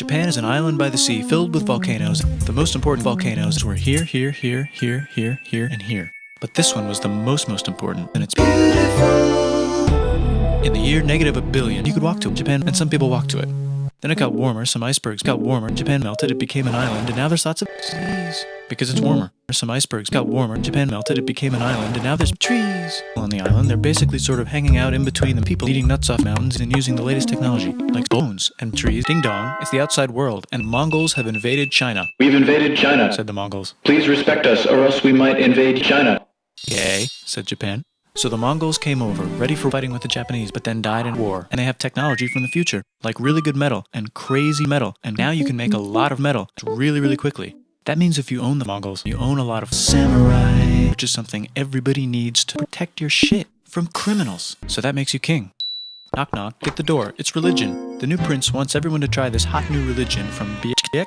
Japan is an island by the sea filled with volcanoes. The most important volcanoes were here, here, here, here, here, here, and here. But this one was the most, most important, and it's beautiful. In the year negative a billion, you could walk to Japan, and some people walked to it. Then it got warmer, some icebergs got warmer, Japan melted, it became an island, and now there's lots of trees. Because it's warmer. Some icebergs got warmer, Japan melted, it became an island, and now there's trees. On the island, they're basically sort of hanging out in between the people eating nuts off mountains and using the latest technology, like bones and trees. Ding dong, it's the outside world, and Mongols have invaded China, We've invaded China. said the Mongols. Please respect us, or else we might invade China. Yay, said Japan. So the Mongols came over, ready for fighting with the Japanese, but then died in war. And they have technology from the future, like really good metal and crazy metal. And now you can make a lot of metal really, really quickly. That means if you own the Mongols, you own a lot of samurai, which is something everybody needs to protect your shit from criminals. So that makes you king. Knock knock, get the door. It's religion. The new prince wants everyone to try this hot new religion from Biak.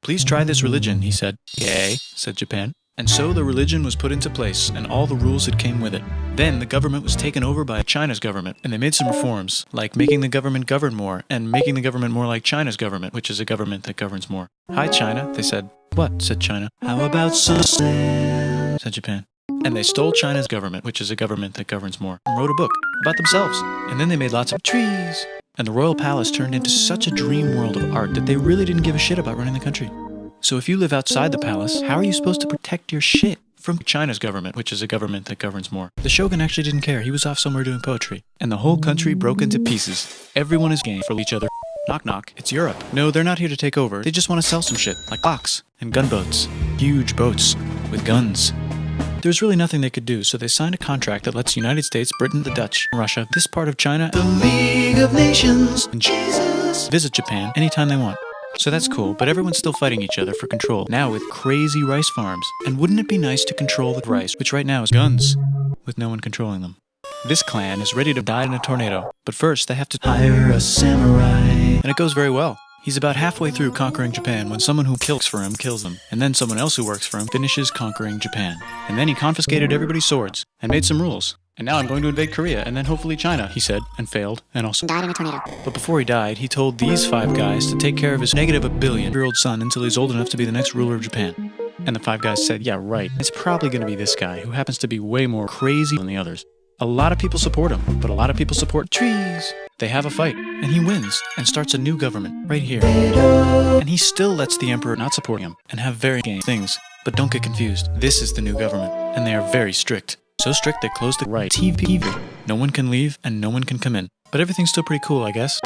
Please try this religion, he said. Yay, said Japan. And so the religion was put into place, and all the rules that came with it. Then the government was taken over by China's government, and they made some reforms, like making the government govern more, and making the government more like China's government, which is a government that governs more. Hi, China, they said. What? said China. How about Susan? said Japan. And they stole China's government, which is a government that governs more, and wrote a book about themselves. And then they made lots of trees. And the royal palace turned into such a dream world of art that they really didn't give a shit about running the country. So if you live outside the palace, how are you supposed to protect your shit from China's government, which is a government that governs more? The shogun actually didn't care. He was off somewhere doing poetry. And the whole country broke into pieces. Everyone is game for each other. Knock knock, it's Europe. No, they're not here to take over. They just want to sell some shit, like clocks and gunboats. Huge boats with guns. There's really nothing they could do, so they signed a contract that lets United States, Britain, the Dutch, Russia, this part of China, the League of Nations, and Jesus visit Japan anytime they want. So that's cool, but everyone's still fighting each other for control, now with crazy rice farms. And wouldn't it be nice to control the rice, which right now is guns, with no one controlling them? This clan is ready to die in a tornado, but first they have to hire a samurai. And it goes very well. He's about halfway through conquering Japan when someone who kills for him kills them, and then someone else who works for him finishes conquering Japan. And then he confiscated everybody's swords and made some rules. And now I'm going to invade Korea and then hopefully China, he said, and failed, and also died in a tornado. but before he died, he told these five guys to take care of his negative a billion year old son until he's old enough to be the next ruler of Japan. And the five guys said, Yeah, right. It's probably going to be this guy who happens to be way more crazy than the others. A lot of people support him, but a lot of people support trees. They have a fight, and he wins and starts a new government right here. And he still lets the emperor not support him and have very gay things. But don't get confused. This is the new government, and they are very strict. So strict they closed the right TV. No one can leave and no one can come in. But everything's still pretty cool, I guess.